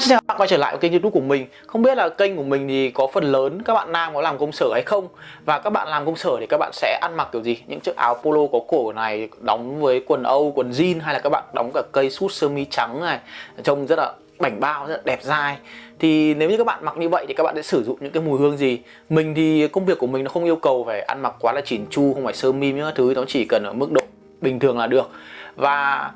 Hi, xin chào các bạn quay trở lại với kênh youtube của mình. Không biết là kênh của mình thì có phần lớn các bạn nam có làm công sở hay không? Và các bạn làm công sở thì các bạn sẽ ăn mặc kiểu gì? Những chiếc áo polo có cổ này đóng với quần Âu, quần jean Hay là các bạn đóng cả cây sút sơ mi trắng này Trông rất là bảnh bao, rất là đẹp dai. Thì nếu như các bạn mặc như vậy thì các bạn sẽ sử dụng những cái mùi hương gì? Mình thì công việc của mình nó không yêu cầu phải ăn mặc quá là chỉn chu Không phải sơ mi những thứ nó chỉ cần ở mức độ bình thường là được. Và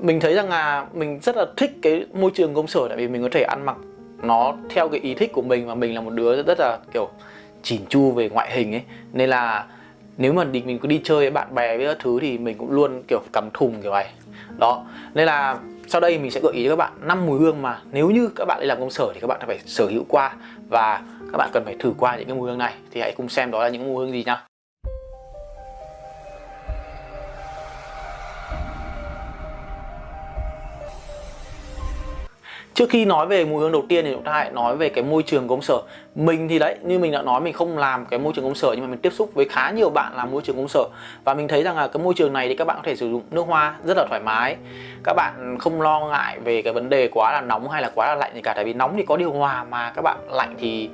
mình thấy rằng là mình rất là thích cái môi trường công sở, tại vì mình có thể ăn mặc nó theo cái ý thích của mình và mình là một đứa rất là, kiểu, chỉn chu về ngoại hình ấy. Nên là nếu mà mình có đi chơi với bạn bè với các thứ thì mình cũng luôn, kiểu, cắm thùng kiểu này. Đó. Nên là sau đây mình sẽ gợi ý cho các bạn năm mùi hương mà nếu như các bạn đi làm công sở thì các bạn phải sở hữu qua và các bạn cần phải thử qua những cái mùi hương này. Thì hãy cùng xem đó là những mùi hương gì nhá. Trước khi nói về mùi hương đầu tiên thì chúng ta hãy nói về cái môi trường công sở. Mình thì đấy, như mình đã nói mình không làm cái môi trường công sở Nhưng mà mình tiếp xúc với khá nhiều bạn làm môi trường công sở. Và mình thấy rằng là cái môi trường này thì các bạn có thể sử dụng nước hoa rất là thoải mái. Các bạn không lo ngại về cái vấn đề quá là nóng hay là quá là lạnh gì cả Tại vì nóng thì có điều hòa mà các bạn lạnh thì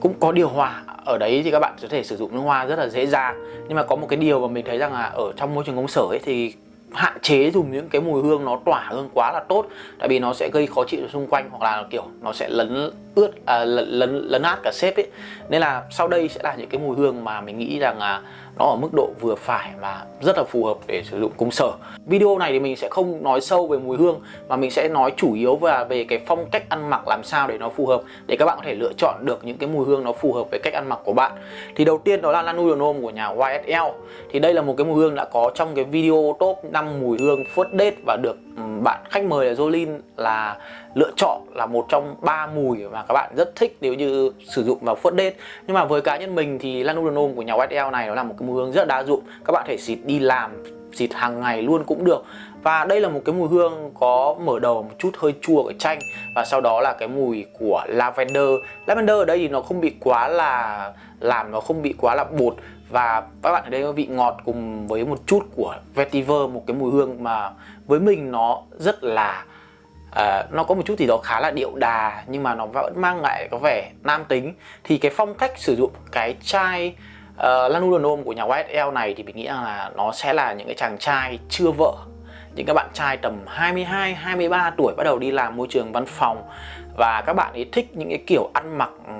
cũng có điều hòa. Ở đấy thì các bạn có thể sử dụng nước hoa rất là dễ dàng. Nhưng mà có một cái điều mà mình thấy rằng là ở trong môi trường công sở ấy thì hạn chế dùng những cái mùi hương nó tỏa hương quá là tốt tại vì nó sẽ gây khó chịu xung quanh hoặc là kiểu nó sẽ lấn ướt à, lấn, lấn lấn át cả sếp ấy. Nên là sau đây sẽ là những cái mùi hương mà mình nghĩ rằng là nó ở mức độ vừa phải và rất là phù hợp để sử dụng công sở. Video này thì mình sẽ không nói sâu về mùi hương, mà mình sẽ nói chủ yếu và về cái phong cách ăn mặc làm sao để nó phù hợp, để các bạn có thể lựa chọn được những cái mùi hương nó phù hợp với cách ăn mặc của bạn. Thì đầu tiên đó là Lanudonome của nhà YSL thì đây là một cái mùi hương đã có trong cái video top 5 mùi hương first date và được ừ, bạn khách mời là Jolin là lựa chọn là một trong ba mùi mà các bạn rất thích nếu như sử dụng vào first đết nhưng mà với cá nhân mình thì Lanudonome của nhà YSL này nó là một cái mùi hương rất đa dụng. Các bạn thể xịt đi làm, xịt hàng ngày luôn cũng được. Và đây là một cái mùi hương có mở đầu một chút hơi chua của chanh. Và sau đó là cái mùi của lavender. Lavender ở đây thì nó không bị quá là làm, nó không bị quá là bột. Và các bạn ở đây có vị ngọt cùng với một chút của vetiver, một cái mùi hương mà với mình nó rất là à, nó có một chút gì đó khá là điệu đà nhưng mà nó vẫn mang lại có vẻ nam tính. Thì cái phong cách sử dụng cái chai ờ, uh, Lanudonome của nhà YSL này thì mình nghĩ là nó sẽ là những cái chàng trai chưa vợ. Những các bạn trai tầm 22 23 tuổi bắt đầu đi làm môi trường văn phòng. Và các bạn ấy thích những cái kiểu ăn mặc ừ,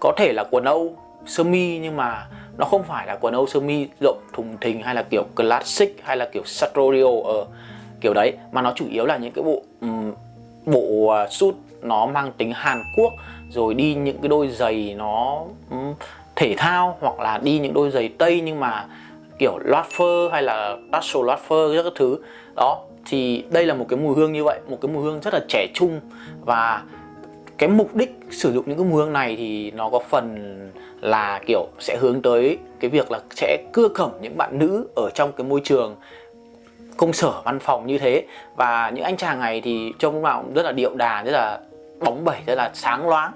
có thể là quần Âu sơ mi nhưng mà nó không phải là quần Âu sơ mi rộng thùng thình hay là kiểu classic hay là kiểu sartorial ở kiểu đấy mà nó chủ yếu là những cái bộ um, bộ à, suit nó mang tính Hàn Quốc rồi đi những cái đôi giày nó um, thể thao hoặc là đi những đôi giày tây nhưng mà kiểu loát phơ hay là tassel loát phơ các thứ. Đó thì đây là một cái mùi hương như vậy một cái mùi hương rất là trẻ trung. Và cái mục đích sử dụng những cái mùi hương này thì nó có phần là kiểu sẽ hướng tới cái việc là sẽ cưa cẩm những bạn nữ ở trong cái môi trường công sở văn phòng như thế. Và những anh chàng này thì trông vào rất là điệu đà, rất là bóng bẩy, rất là sáng loáng.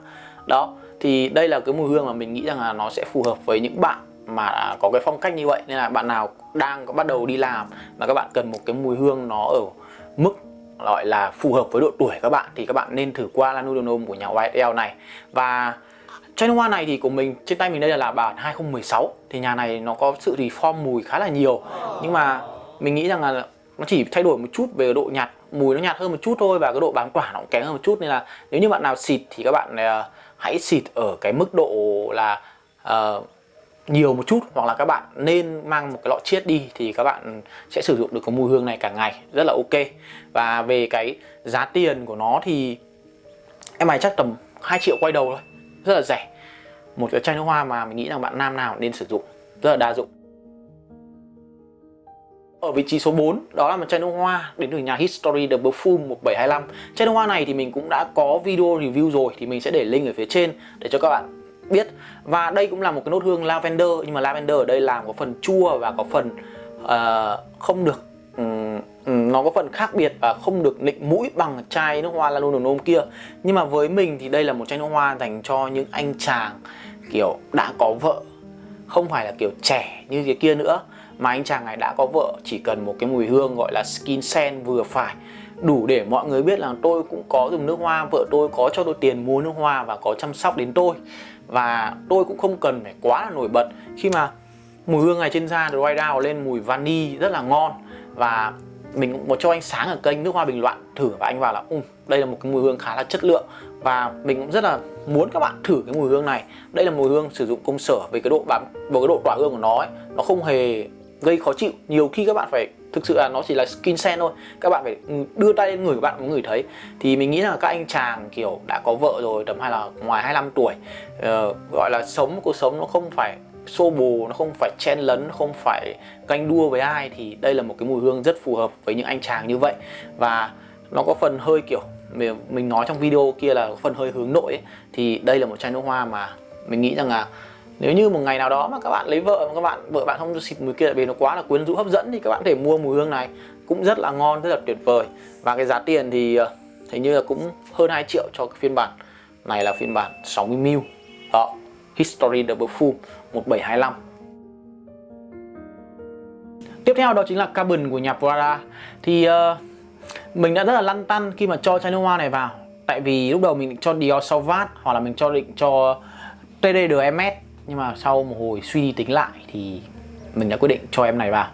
Đó, thì đây là cái mùi hương mà mình nghĩ rằng là nó sẽ phù hợp với những bạn mà có cái phong cách như vậy. Nên là bạn nào đang có bắt đầu đi làm mà các bạn cần một cái mùi hương nó ở mức gọi là phù hợp với độ tuổi các bạn, thì các bạn nên thử qua Lanudonome của nhà YSL này. Và chai nước hoa này thì của mình, trên tay mình đây là bản 2016 thì nhà này nó có sự reform mùi khá là nhiều. Nhưng mà mình nghĩ rằng là nó chỉ thay đổi một chút về độ nhạt mùi nó nhạt hơn một chút thôi và cái độ bám tỏa nó cũng kém hơn một chút. Nên là nếu như bạn nào xịt thì các bạn uh, hãy xịt ở cái mức độ là uh, nhiều một chút hoặc là các bạn nên mang một cái lọ chiết đi thì các bạn sẽ sử dụng được cái mùi hương này cả ngày. Rất là ok. Và về cái giá tiền của nó thì em này chắc tầm 2 triệu quay đầu thôi. Rất là rẻ. Một cái chai nước hoa mà mình nghĩ rằng bạn nam nào nên sử dụng. Rất là đa dụng ở vị trí số 4 đó là một chai nước hoa đến từ nhà History The Perfume 1725 Chai nước hoa này thì mình cũng đã có video review rồi thì mình sẽ để link ở phía trên để cho các bạn biết. Và đây cũng là một cái nốt hương lavender nhưng mà lavender ở đây làm có phần chua và có phần uh, không được um, nó có phần khác biệt và không được nịnh mũi bằng chai nước hoa Lanodonome kia. Nhưng mà với mình thì đây là một chai nước hoa dành cho những anh chàng kiểu đã có vợ không phải là kiểu trẻ như cái kia nữa mà anh chàng này đã có vợ chỉ cần một cái mùi hương gọi là skin scent vừa phải. Đủ để mọi người biết là tôi cũng có dùng nước hoa vợ tôi có cho tôi tiền mua nước hoa và có chăm sóc đến tôi. Và tôi cũng không cần phải quá là nổi bật khi mà mùi hương này trên da dry down lên mùi vani rất là ngon. Và mình cũng có cho anh sáng ở kênh nước hoa bình luận thử và anh vào là um, đây là một cái mùi hương khá là chất lượng. Và mình cũng rất là muốn các bạn thử cái mùi hương này. Đây là mùi hương sử dụng công sở về cái độ bám và cái độ tỏa hương của nó ấy, nó không hề gây khó chịu. Nhiều khi các bạn phải thực sự là nó chỉ là skin sen thôi. Các bạn phải đưa tay lên người của bạn mới ngửi thấy. Thì mình nghĩ là các anh chàng kiểu đã có vợ rồi tầm hay là ngoài 25 tuổi uh, gọi là sống cuộc sống nó không phải xô bồ nó không phải chen lấn nó không phải ganh đua với ai thì đây là một cái mùi hương rất phù hợp với những anh chàng như vậy. Và nó có phần hơi kiểu mình nói trong video kia là phần hơi hướng nội ấy, thì đây là một chai nước hoa mà mình nghĩ rằng là nếu như một ngày nào đó mà các bạn lấy vợ mà các bạn vợ bạn không xịt mùi kia vì nó quá là quyến rũ hấp dẫn thì các bạn có thể mua mùi hương này. Cũng rất là ngon rất là tuyệt vời. Và cái giá tiền thì ờ, hình như là cũng hơn 2 triệu cho cái phiên bản này là phiên bản 60ml đó History Double Full 1725 Tiếp theo đó chính là carbon của nhà Prada. Thì uh, mình đã rất là lăn tăn khi mà cho chai nước hoa này vào. Tại vì lúc đầu mình định cho Dior Sauvage hoặc là mình cho định cho TDDMS nhưng mà sau một hồi suy đi tính lại thì mình đã quyết định cho em này vào.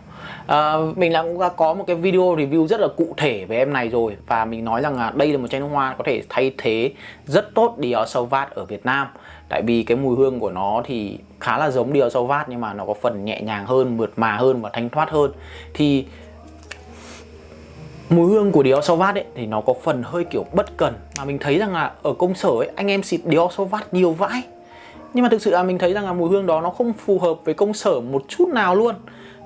À, mình đã cũng đã có một cái video review rất là cụ thể về em này rồi. Và mình nói rằng là đây là một chai nước hoa có thể thay thế rất tốt Dior Sauvage ở Việt Nam. Tại vì cái mùi hương của nó thì khá là giống Dior Sauvage nhưng mà nó có phần nhẹ nhàng hơn mượt mà hơn và thanh thoát hơn. Thì mùi hương của Dior Sauvage ấy thì nó có phần hơi kiểu bất cần. Mà mình thấy rằng là ở công sở ấy anh em xịt Dior Sauvage nhiều vãi nhưng mà thực sự là mình thấy rằng là mùi hương đó nó không phù hợp với công sở một chút nào luôn.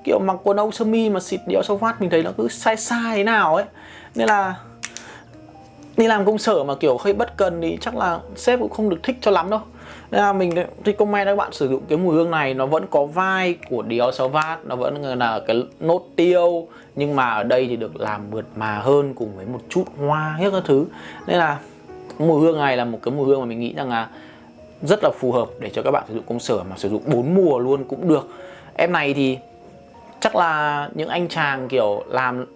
Kiểu mặc quần âu sơ mi mà xịt Dior phát mình thấy nó cứ sai sai thế nào ấy. Nên là đi làm công sở mà kiểu hơi bất cần thì chắc là sếp cũng không được thích cho lắm đâu. Nên là mình thì comment các bạn sử dụng cái mùi hương này, nó vẫn có vai của Dior Sauvage nó vẫn là cái nốt tiêu. Nhưng mà ở đây thì được làm mượt mà hơn cùng với một chút hoa, hết các thứ. Nên là mùi hương này là một cái mùi hương mà mình nghĩ rằng là rất là phù hợp để cho các bạn sử dụng công sở mà sử dụng bốn mùa luôn cũng được. Em này thì chắc là những anh chàng kiểu làm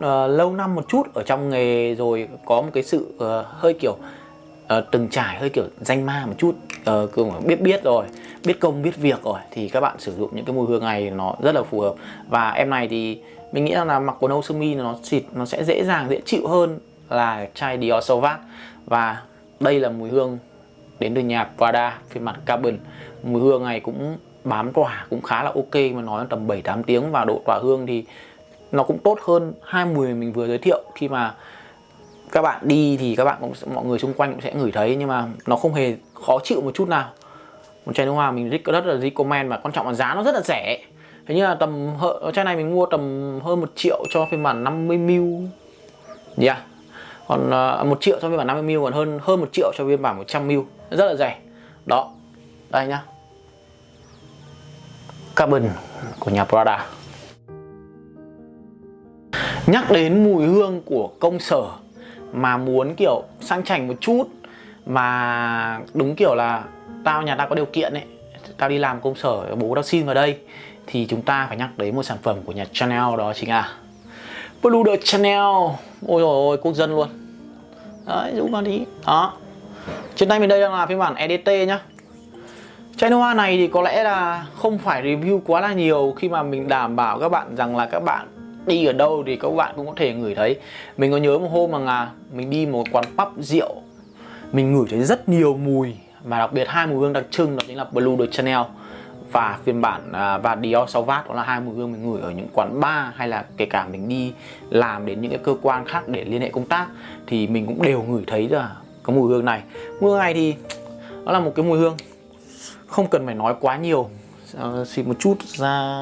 ờ, lâu, năm một chút ở trong nghề rồi có một cái sự uh, hơi kiểu uh, từng trải hơi kiểu danh ma một chút uh, biết biết rồi biết công biết việc rồi thì các bạn sử dụng những cái mùi hương này nó rất là phù hợp. Và em này thì mình nghĩ là mặc quần âu sơ mi nó xịt nó sẽ dễ dàng dễ chịu hơn là chai Dior Sauvage và đây là mùi hương đến từ nhà Prada phiên bản carbon. Mùi hương này cũng bám tỏa cũng khá là ok mà nói tầm 7-8 tiếng và độ tỏa hương thì nó cũng tốt hơn hai mùi mình vừa giới thiệu. Khi mà các bạn đi thì các bạn cũng mọi người xung quanh cũng sẽ ngửi thấy nhưng mà nó không hề khó chịu một chút nào. Một chai nước hoa mình rất là recommend và quan trọng là giá nó rất là rẻ. Thế như là tầm chai này mình mua tầm hơn một triệu cho phiên bản 50 ml. Yeah còn uh, một triệu cho phiên bản 50 ml còn hơn hơn một triệu cho phiên bản 100 ml rất là rẻ. Đó, đây nhá. Carbon của nhà Prada. Nhắc đến mùi hương của công sở mà muốn, kiểu, sang chảnh một chút, mà đúng kiểu là tao, nhà tao có điều kiện ấy, tao đi làm công sở, bố tao xin vào đây, thì chúng ta phải nhắc đến một sản phẩm của nhà Chanel đó chính là Blue de Chanel. Ôi rồi ôi, quốc dân luôn. Đấy, dũng vào đi. Đó trên tay mình đây đang là phiên bản EDT nhá. Chai hoa này thì có lẽ là không phải review quá là nhiều khi mà mình đảm bảo các bạn rằng là các bạn đi ở đâu thì các bạn cũng có thể ngửi thấy. Mình có nhớ một hôm mà là mình đi một quán pub rượu, mình ngửi thấy rất nhiều mùi, mà đặc biệt hai mùi hương đặc trưng đó chính là Blue de Chanel và phiên bản à, và Dior Sauvage đó là hai mùi hương mình ngửi ở những quán bar hay là kể cả mình đi làm đến những cái cơ quan khác để liên hệ công tác thì mình cũng đều ngửi thấy là cái mùi hương này. Mùi hương này thì nó là một cái mùi hương không cần phải nói quá nhiều. Uh, xịt một chút ra.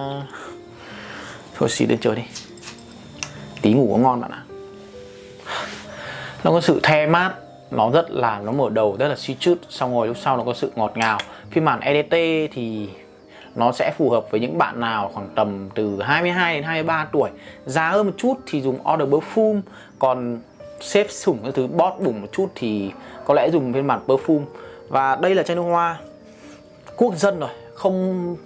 Thôi xịt lên trời đi. Tí ngủ có ngon bạn ạ. Nó có sự the mát nó rất là nó mở đầu rất là suy chút xong rồi lúc sau nó có sự ngọt ngào. Phiên bản EDT thì nó sẽ phù hợp với những bạn nào khoảng tầm từ 22 đến 23 tuổi. Giá hơn một chút thì dùng Order Perfume còn xếp sủng cái thứ, bót bùng một chút thì có lẽ dùng phiên bản Perfume. Và đây là chai nước hoa quốc dân rồi, không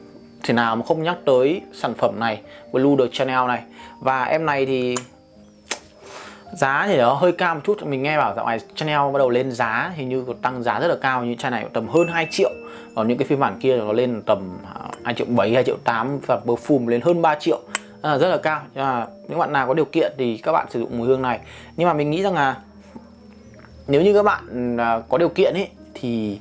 thể nào mà không nhắc tới sản phẩm này, Blue de Chanel này. Và em này thì giá thì nó hơi cao một chút, mình nghe bảo dạo này Chanel bắt đầu lên giá, hình như còn tăng giá rất là cao, như chai này tầm hơn 2 triệu. Còn những cái phiên bản kia nó lên tầm à, 2 triệu 7 2 triệu 8 và perfume lên hơn 3 triệu à, rất là cao. Nhưng mà những bạn nào có điều kiện thì các bạn sử dụng mùi hương này. Nhưng mà mình nghĩ rằng là nếu như các bạn à, có điều kiện ấy thì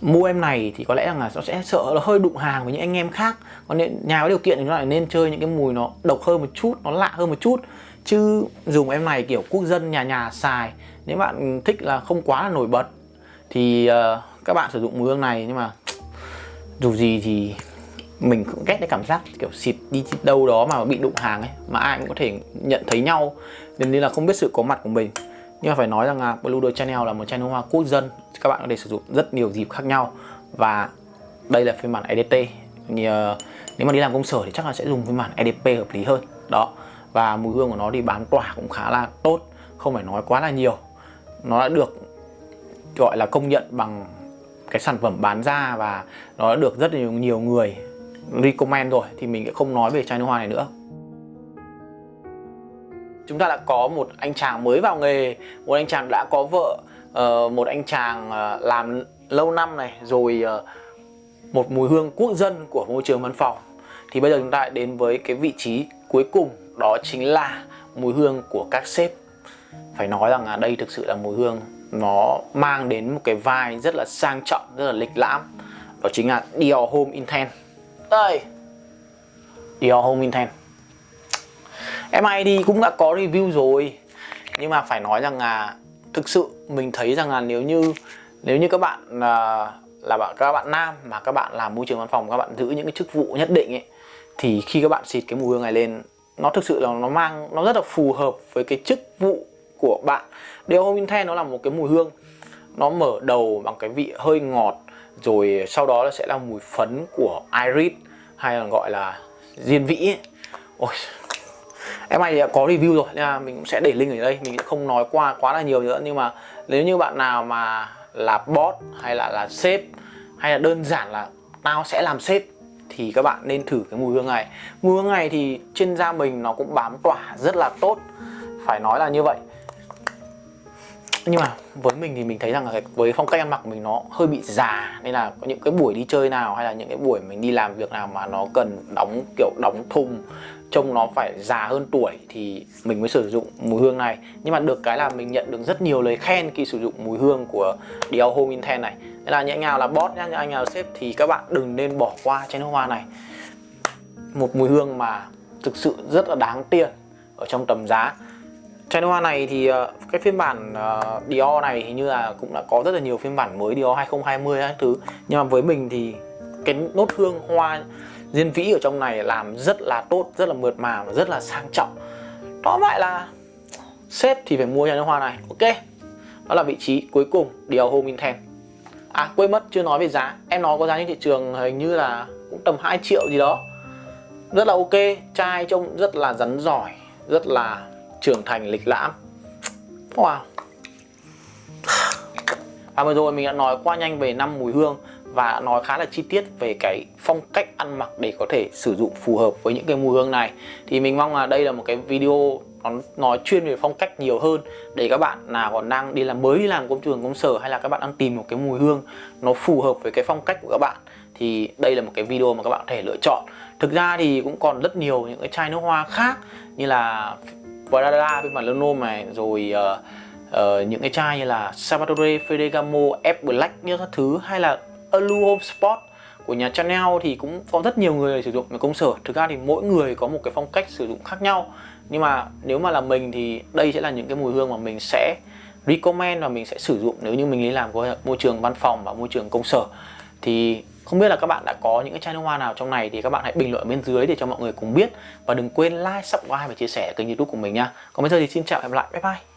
mua em này thì có lẽ rằng là nó sẽ sợ nó hơi đụng hàng với những anh em khác. Còn nhà có điều kiện thì nó lại nên chơi những cái mùi nó độc hơn một chút nó lạ hơn một chút. Chứ dùng em này kiểu quốc dân nhà nhà xài nếu bạn thích là không quá là nổi bật thì uh, các bạn sử dụng mùi hương này. Nhưng mà dù gì thì mình cũng ghét cái cảm giác kiểu xịt đi đâu đó mà bị đụng hàng ấy mà ai cũng có thể nhận thấy nhau. Nên là không biết sự có mặt của mình. Nhưng mà phải nói rằng là Blue Door Channel là một channel hoa quốc dân các bạn có thể sử dụng rất nhiều dịp khác nhau. Và đây là phiên bản EDT thì, uh, nếu mà đi làm công sở thì chắc là sẽ dùng phiên bản EDP hợp lý hơn. Đó. Và mùi hương của nó thì bán tỏa cũng khá là tốt không phải nói quá là nhiều. Nó đã được gọi là công nhận bằng cái sản phẩm bán ra và nó đã được rất nhiều nhiều người recommend rồi thì mình sẽ không nói về chai nước hoa này nữa. Chúng ta đã có một anh chàng mới vào nghề, một anh chàng đã có vợ ờ, một anh chàng ờ, làm lâu năm này, rồi ờ, một mùi hương quốc dân của môi trường văn phòng. Thì bây giờ chúng ta đến với cái vị trí cuối cùng, đó chính là mùi hương của các sếp. Phải nói rằng là đây thực sự là mùi hương, nó mang đến một cái vai rất là sang trọng, rất là lịch lãm. Đó chính là Dior Home Intense đây. Dior Home Intense đi cũng đã có review rồi. Nhưng mà phải nói rằng là thực sự mình thấy rằng là nếu như nếu như các bạn là là bạn, các bạn nam mà các bạn làm môi trường văn phòng, các bạn giữ những cái chức vụ nhất định ấy, thì khi các bạn xịt cái mùi hương này lên, nó thực sự là nó mang, nó rất là phù hợp với cái chức vụ của bạn. Dior Home Intense nó là một cái mùi hương, nó mở đầu bằng cái vị hơi ngọt rồi sau đó nó sẽ là mùi phấn của iris hay là gọi là diên vĩ. Ấy. Ôi, em này có review rồi nên là mình cũng sẽ để link ở đây. Mình sẽ không nói qua quá là nhiều nữa. Nhưng mà nếu như bạn nào mà là boss hay là là sếp hay là đơn giản là tao sẽ làm sếp thì các bạn nên thử cái mùi hương này. Mùi hương này thì trên da mình nó cũng bám tỏa rất là tốt. Phải nói là như vậy nhưng mà với mình thì mình thấy rằng là với phong cách ăn mặc của mình nó hơi bị già, nên là có những cái buổi đi chơi nào hay là những cái buổi mình đi làm việc nào mà nó cần đóng, kiểu, đóng thùng, trông nó phải già hơn tuổi thì mình mới sử dụng mùi hương này. Nhưng mà được cái là mình nhận được rất nhiều lời khen khi sử dụng mùi hương của Dior Home Intense này. Nên là những anh nào là boss nhá, những anh nào sếp thì các bạn đừng nên bỏ qua chai nước hoa này. Một mùi hương mà thực sự rất là đáng tiền ở trong tầm giá chai nước hoa này thì ờ, cái phiên bản ờ, Dior này hình như là cũng đã có rất là nhiều phiên bản mới Dior 2020 các thứ. Nhưng mà với mình thì cái nốt hương hoa diên vĩ ở trong này làm rất là tốt, rất là mượt mà và rất là sang trọng. Đó vậy là sếp thì phải mua chai nước hoa này, ok? Đó là vị trí cuối cùng, Dior Home Intent à quên mất, chưa nói về giá. Em nói có giá trên thị trường hình như là cũng tầm 2 triệu gì đó. Rất là ok, chai trông rất là rắn giỏi, rất là trưởng thành lịch lãm. Wow. Và vừa rồi mình đã nói qua nhanh về năm mùi hương và nói khá là chi tiết về cái phong cách ăn mặc để có thể sử dụng phù hợp với những cái mùi hương này. Thì mình mong là đây là một cái video nó nói chuyên về phong cách nhiều hơn để các bạn nào còn đang đi làm mới đi làm công trường, công sở hay là các bạn đang tìm một cái mùi hương nó phù hợp với cái phong cách của các bạn, thì đây là một cái video mà các bạn có thể lựa chọn. Thực ra thì cũng còn rất nhiều những cái chai nước hoa khác như là Prada phiên bản Lenovo này rồi uh, uh, những cái chai như là Salvatore Ferragamo F Black như các thứ hay là Alu Home Sport của nhà Chanel thì cũng có rất nhiều người sử dụng ở công sở. Thực ra thì mỗi người có một cái phong cách sử dụng khác nhau. Nhưng mà nếu mà là mình thì đây sẽ là những cái mùi hương mà mình sẽ recommend và mình sẽ sử dụng nếu như mình đi làm có môi trường văn phòng và môi trường công sở. Thì không biết là các bạn đã có những cái chai nước hoa nào trong này thì các bạn hãy bình luận bên dưới để cho mọi người cùng biết. Và đừng quên like, subscribe và chia sẻ kênh youtube của mình nha. Còn bây giờ thì xin chào và hẹn gặp lại. Bye bye.